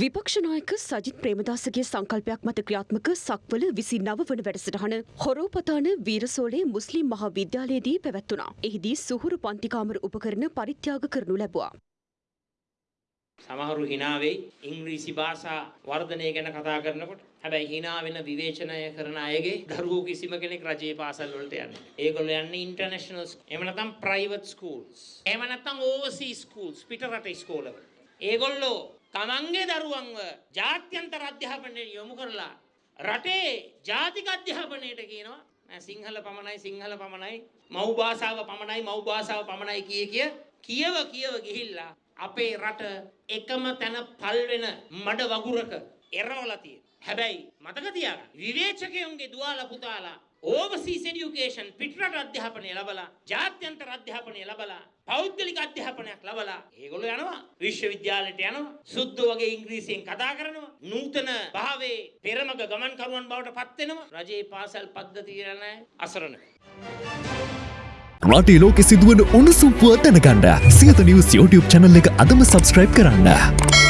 විපක්ෂනායක සජිත් ප්‍රේමදාසගේ සංකල්පයක් මත ක්‍රියාත්මක සක්වල විසි නව වන වැඩසටහන හොරෝපතාන වීරසෝලේ මුස්ලිම් මහා විද්‍යාලයේදී පැවැත්වුණා. එහිදී සුහුරු පන්තිකාමර උපකරණ පරිත්‍යාග කරනු ලැබුවා. සමහරු හිනාවෙයි ඉංග්‍රීසි භාෂා වර්ධනය ගැන කතා කරනකොට හැබැයි හිනා වෙන විවේචනය කරන අයගේ දරුවෝ කිසිම කෙනෙක් රජයේ පාසල් වලට යන්නේ. ඒගොල්ලෝ යන්නේ ඉන්ටර්නැෂනල් එහෙම නැත්නම් ප්‍රයිවට් ස්කූල්ස්. එහෙම නැත්නම් ඕවර්සීස් ස්කූල්ස් පිටරට ඉස්කෝලවල. ඒගොල්ලෝ තමන්ගේ දරුවන්ව ජාත්‍යන්තර අධ්‍යාපනයට යොමු කරලා රටේ ජාතික අධ්‍යාපනයට කියනවා නෑ සිංහල පමණයි සිංහල පමණයි මව් භාෂාව පමණයි මව් භාෂාව පමණයි කිය කිය කියව කියව ගිහිල්ලා අපේ රට එකම තැන පල් වෙන මඩ වගුරක එරවලා තියෙන. හැබැයි මතක තියාගන්න. විවේචකයන්ගේ දුවාලා පුතාලා ඕවර්සීස් එඩියුකේෂන් පිටරට අධ්‍යාපනය ලැබලා ජාත්‍යන්තර අධ්‍යාපනය ලැබලා පෞද්ගලික අධ්‍යාපනයක් ලැබලා ඒගොල්ලෝ යනවා විශ්වවිද්‍යාලයට යනවා සුද්ධ වගේ ඉංග්‍රීසියෙන් කතා කරනවා නූතන භාවයේ පෙරමග ගමන් කරුවන් බවට පත් වෙනවා. රජයේ පාසල් පද්ධතිය නැහැ අසරණ. රටේ ලෝකෙ සිදුවන උණුසුම් පුව දැනගන්න. සියත නිවුස් YouTube channel එක අදම subscribe කරන්න.